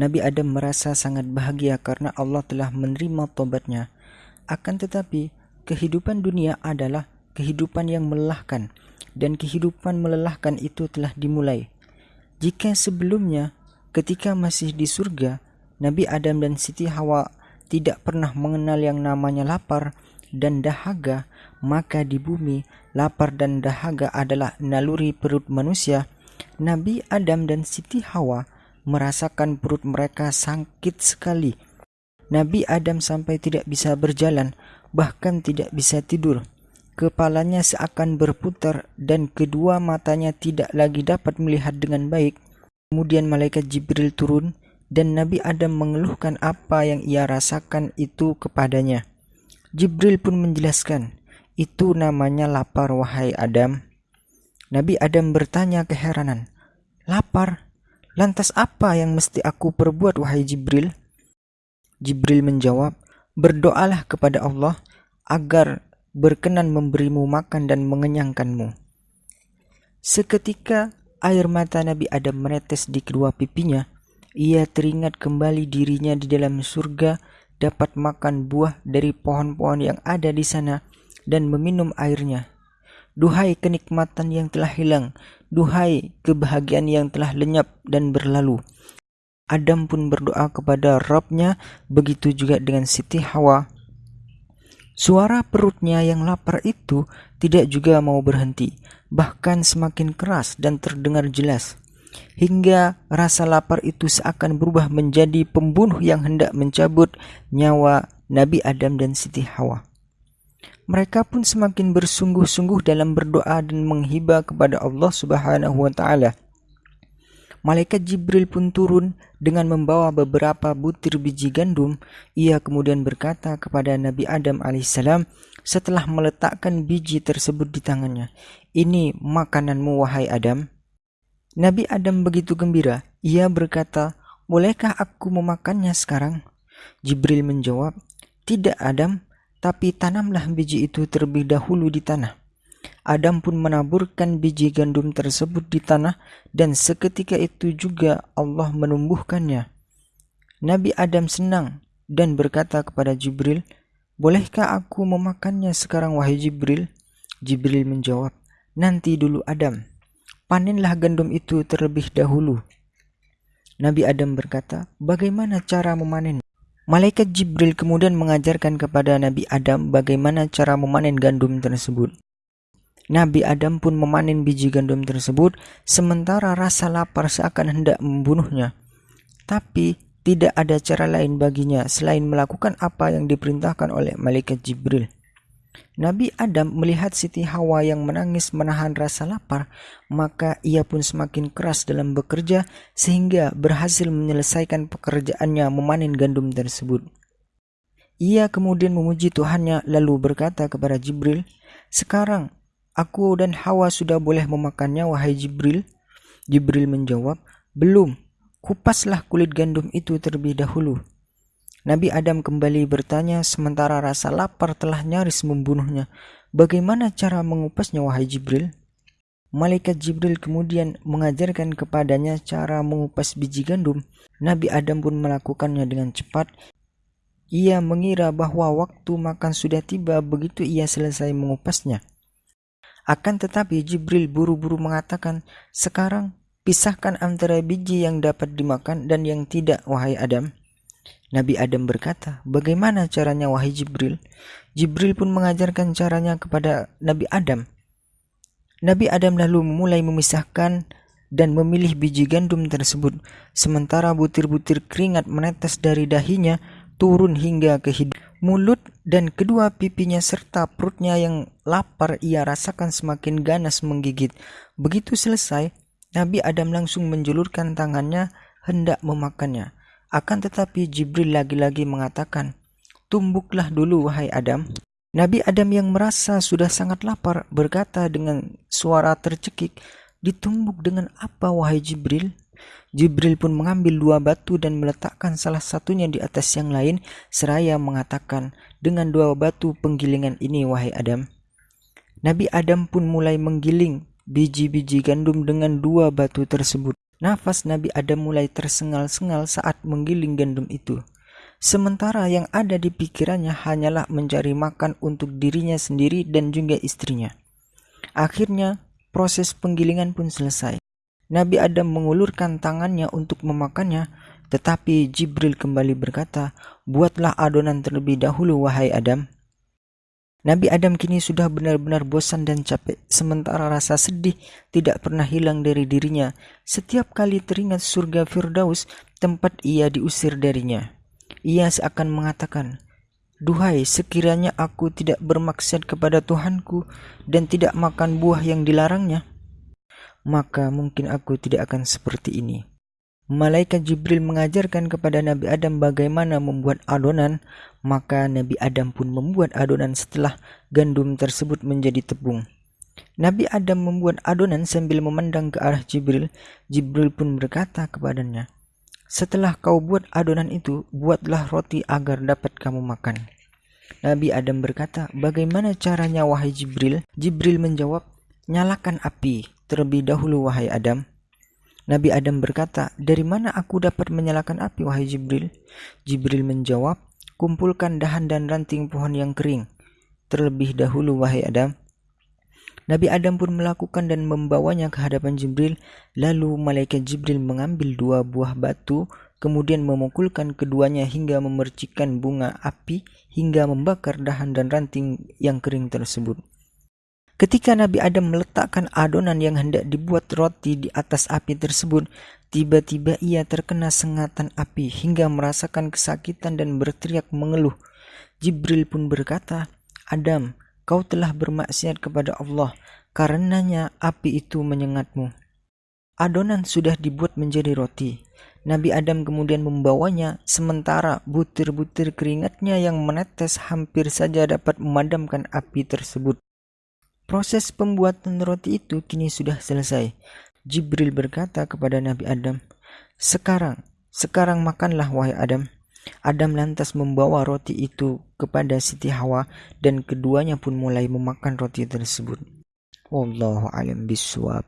Nabi Adam merasa sangat bahagia karena Allah telah menerima tobatnya. Akan tetapi, kehidupan dunia adalah kehidupan yang melelahkan dan kehidupan melelahkan itu telah dimulai. Jika sebelumnya ketika masih di surga, Nabi Adam dan Siti Hawa tidak pernah mengenal yang namanya lapar dan dahaga, maka di bumi lapar dan dahaga adalah naluri perut manusia. Nabi Adam dan Siti Hawa merasakan perut mereka sakit sekali. Nabi Adam sampai tidak bisa berjalan, bahkan tidak bisa tidur. Kepalanya seakan berputar dan kedua matanya tidak lagi dapat melihat dengan baik. Kemudian malaikat Jibril turun dan Nabi Adam mengeluhkan apa yang ia rasakan itu kepadanya. Jibril pun menjelaskan, itu namanya lapar wahai Adam. Nabi Adam bertanya keheranan, lapar? Lantas apa yang mesti aku perbuat wahai Jibril? Jibril menjawab, berdoalah kepada Allah agar berkenan memberimu makan dan mengenyangkanmu. Seketika air mata Nabi Adam menetes di kedua pipinya. Ia teringat kembali dirinya di dalam surga dapat makan buah dari pohon-pohon yang ada di sana dan meminum airnya. Duhai kenikmatan yang telah hilang, duhai kebahagiaan yang telah lenyap dan berlalu. Adam pun berdoa kepada Robnya, begitu juga dengan Siti Hawa. Suara perutnya yang lapar itu tidak juga mau berhenti, bahkan semakin keras dan terdengar jelas. Hingga rasa lapar itu seakan berubah menjadi pembunuh yang hendak mencabut nyawa Nabi Adam dan Siti Hawa. Mereka pun semakin bersungguh-sungguh dalam berdoa dan menghibah kepada Allah Subhanahu wa taala. Malaikat Jibril pun turun dengan membawa beberapa butir biji gandum. Ia kemudian berkata kepada Nabi Adam alaihissalam setelah meletakkan biji tersebut di tangannya, "Ini makananmu wahai Adam." Nabi Adam begitu gembira. Ia berkata, "Bolehkah aku memakannya sekarang?" Jibril menjawab, "Tidak, Adam tapi tanamlah biji itu terlebih dahulu di tanah. Adam pun menaburkan biji gandum tersebut di tanah dan seketika itu juga Allah menumbuhkannya. Nabi Adam senang dan berkata kepada Jibril, Bolehkah aku memakannya sekarang wahai Jibril? Jibril menjawab, Nanti dulu Adam, panenlah gandum itu terlebih dahulu. Nabi Adam berkata, Bagaimana cara memanen? Malaikat Jibril kemudian mengajarkan kepada Nabi Adam bagaimana cara memanen gandum tersebut. Nabi Adam pun memanen biji gandum tersebut, sementara rasa lapar seakan hendak membunuhnya. Tapi tidak ada cara lain baginya selain melakukan apa yang diperintahkan oleh malaikat Jibril. Nabi Adam melihat Siti Hawa yang menangis menahan rasa lapar, maka ia pun semakin keras dalam bekerja sehingga berhasil menyelesaikan pekerjaannya memanen gandum tersebut. Ia kemudian memuji Tuhannya lalu berkata kepada Jibril, "Sekarang aku dan Hawa sudah boleh memakannya wahai Jibril?" Jibril menjawab, "Belum. Kupaslah kulit gandum itu terlebih dahulu." Nabi Adam kembali bertanya sementara rasa lapar telah nyaris membunuhnya. Bagaimana cara mengupasnya wahai Jibril? Malaikat Jibril kemudian mengajarkan kepadanya cara mengupas biji gandum. Nabi Adam pun melakukannya dengan cepat. Ia mengira bahwa waktu makan sudah tiba begitu ia selesai mengupasnya. Akan tetapi Jibril buru-buru mengatakan, "Sekarang pisahkan antara biji yang dapat dimakan dan yang tidak, wahai Adam." Nabi Adam berkata, "Bagaimana caranya wahai Jibril?" Jibril pun mengajarkan caranya kepada Nabi Adam. Nabi Adam lalu memulai memisahkan dan memilih biji gandum tersebut, sementara butir-butir keringat menetes dari dahinya turun hingga ke hidung. Mulut dan kedua pipinya serta perutnya yang lapar ia rasakan semakin ganas menggigit. Begitu selesai, Nabi Adam langsung menjulurkan tangannya hendak memakannya. Akan tetapi Jibril lagi-lagi mengatakan, Tumbuklah dulu wahai Adam. Nabi Adam yang merasa sudah sangat lapar berkata dengan suara tercekik, Ditumbuk dengan apa wahai Jibril? Jibril pun mengambil dua batu dan meletakkan salah satunya di atas yang lain seraya mengatakan, dengan dua batu penggilingan ini wahai Adam. Nabi Adam pun mulai menggiling biji-biji gandum dengan dua batu tersebut. Nafas Nabi Adam mulai tersengal-sengal saat menggiling gandum itu. Sementara yang ada di pikirannya hanyalah mencari makan untuk dirinya sendiri dan juga istrinya. Akhirnya, proses penggilingan pun selesai. Nabi Adam mengulurkan tangannya untuk memakannya, tetapi Jibril kembali berkata, "Buatlah adonan terlebih dahulu, wahai Adam." Nabi Adam kini sudah benar-benar bosan dan capek, sementara rasa sedih tidak pernah hilang dari dirinya. Setiap kali teringat surga Firdaus, tempat ia diusir darinya. Ia seakan mengatakan, Duhai, sekiranya aku tidak bermaksud kepada Tuhanku dan tidak makan buah yang dilarangnya, maka mungkin aku tidak akan seperti ini. Malaikat Jibril mengajarkan kepada Nabi Adam bagaimana membuat adonan, maka Nabi Adam pun membuat adonan setelah gandum tersebut menjadi tepung. Nabi Adam membuat adonan sambil memandang ke arah Jibril. Jibril pun berkata kepadanya, "Setelah kau buat adonan itu, buatlah roti agar dapat kamu makan." Nabi Adam berkata, "Bagaimana caranya wahai Jibril?" Jibril menjawab, "Nyalakan api terlebih dahulu wahai Adam." Nabi Adam berkata, Dari mana aku dapat menyalakan api, wahai Jibril? Jibril menjawab, Kumpulkan dahan dan ranting pohon yang kering. Terlebih dahulu, wahai Adam. Nabi Adam pun melakukan dan membawanya ke hadapan Jibril. Lalu malaikat Jibril mengambil dua buah batu, kemudian memukulkan keduanya hingga memercikan bunga api hingga membakar dahan dan ranting yang kering tersebut. Ketika Nabi Adam meletakkan adonan yang hendak dibuat roti di atas api tersebut, tiba-tiba ia terkena sengatan api hingga merasakan kesakitan dan berteriak mengeluh. Jibril pun berkata, Adam, kau telah bermaksiat kepada Allah, karenanya api itu menyengatmu. Adonan sudah dibuat menjadi roti. Nabi Adam kemudian membawanya, sementara butir-butir keringatnya yang menetes hampir saja dapat memadamkan api tersebut. Proses pembuatan roti itu kini sudah selesai. Jibril berkata kepada Nabi Adam, "Sekarang, sekarang makanlah wahai Adam." Adam lantas membawa roti itu kepada Siti Hawa dan keduanya pun mulai memakan roti tersebut. Wallahu alam biswab.